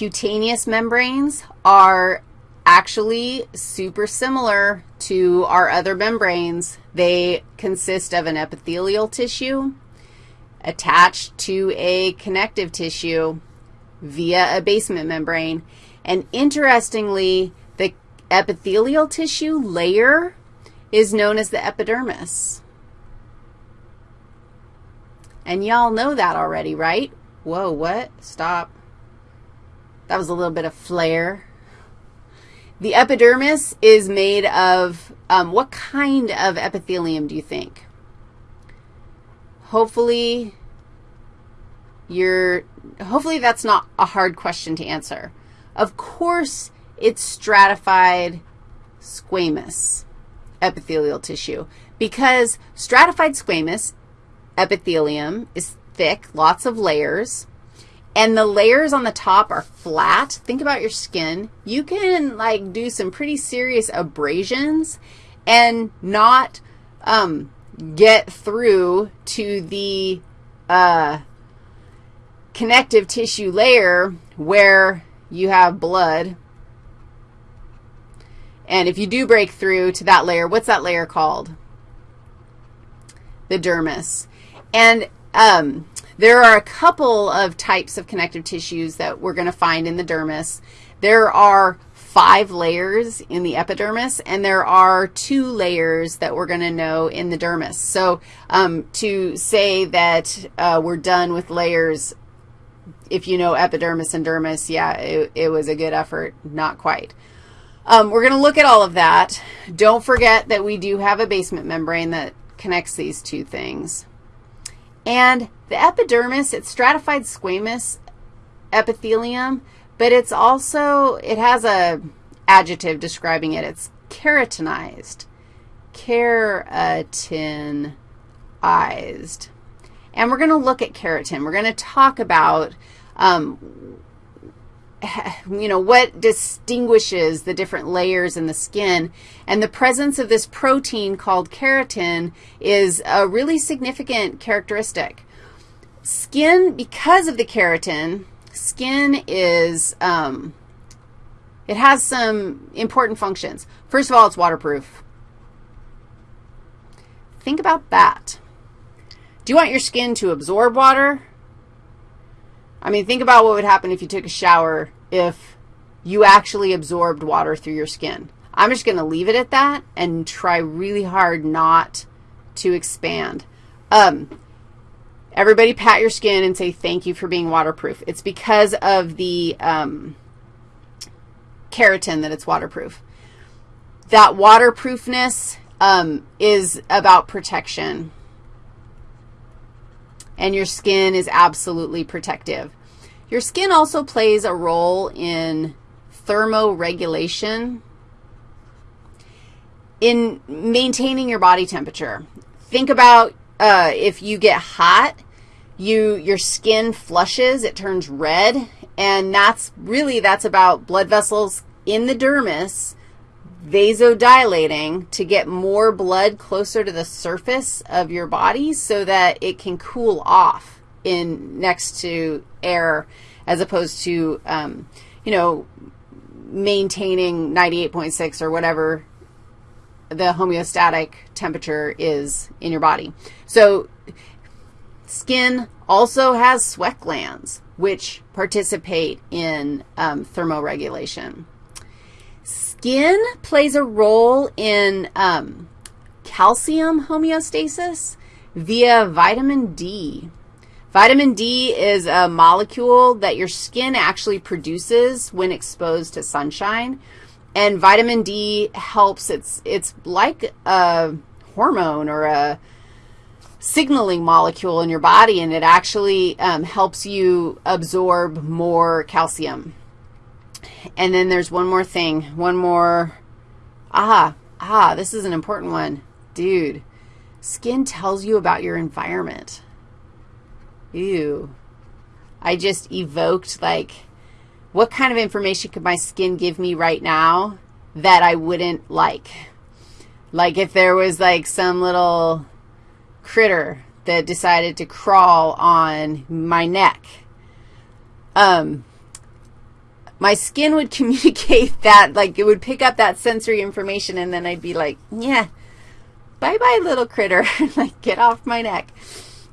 cutaneous membranes are actually super similar to our other membranes. They consist of an epithelial tissue attached to a connective tissue via a basement membrane. And interestingly, the epithelial tissue layer is known as the epidermis. And y'all know that already, right? Whoa, what? Stop. That was a little bit of flair. The epidermis is made of, um, what kind of epithelium do you think? Hopefully, you're, hopefully that's not a hard question to answer. Of course, it's stratified squamous epithelial tissue because stratified squamous epithelium is thick, lots of layers, and the layers on the top are flat. Think about your skin. You can, like, do some pretty serious abrasions and not um, get through to the uh, connective tissue layer where you have blood. And if you do break through to that layer, what's that layer called? The dermis. And um, there are a couple of types of connective tissues that we're going to find in the dermis. There are five layers in the epidermis, and there are two layers that we're going to know in the dermis. So um, to say that uh, we're done with layers, if you know epidermis and dermis, yeah, it, it was a good effort. Not quite. Um, we're going to look at all of that. Don't forget that we do have a basement membrane that connects these two things. And the epidermis, it's stratified squamous epithelium, but it's also, it has a adjective describing it. It's keratinized, keratinized. And we're going to look at keratin. We're going to talk about, um, you know, what distinguishes the different layers in the skin. And the presence of this protein called keratin is a really significant characteristic. Skin, because of the keratin, skin is, um, it has some important functions. First of all, it's waterproof. Think about that. Do you want your skin to absorb water? I mean, think about what would happen if you took a shower if you actually absorbed water through your skin. I'm just going to leave it at that and try really hard not to expand. Um, everybody pat your skin and say thank you for being waterproof. It's because of the um, keratin that it's waterproof. That waterproofness um, is about protection and your skin is absolutely protective. Your skin also plays a role in thermoregulation, in maintaining your body temperature. Think about uh, if you get hot, you your skin flushes, it turns red, and that's really, that's about blood vessels in the dermis vasodilating to get more blood closer to the surface of your body so that it can cool off in next to air as opposed to, um, you know, maintaining 98.6 or whatever the homeostatic temperature is in your body. So skin also has sweat glands, which participate in um, thermoregulation. Skin plays a role in um, calcium homeostasis via vitamin D. Vitamin D is a molecule that your skin actually produces when exposed to sunshine. And vitamin D helps, it's, it's like a hormone or a signaling molecule in your body, and it actually um, helps you absorb more calcium. And then there's one more thing, one more, ah, ah, this is an important one. Dude, skin tells you about your environment. Ew. I just evoked, like, what kind of information could my skin give me right now that I wouldn't like? Like if there was, like, some little critter that decided to crawl on my neck. Um, my skin would communicate that, like it would pick up that sensory information, and then I'd be like, yeah, bye-bye, little critter. like, get off my neck.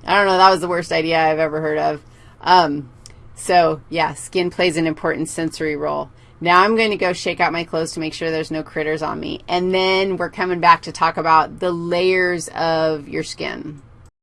I don't know. That was the worst idea I've ever heard of. Um, so, yeah, skin plays an important sensory role. Now I'm going to go shake out my clothes to make sure there's no critters on me. And then we're coming back to talk about the layers of your skin.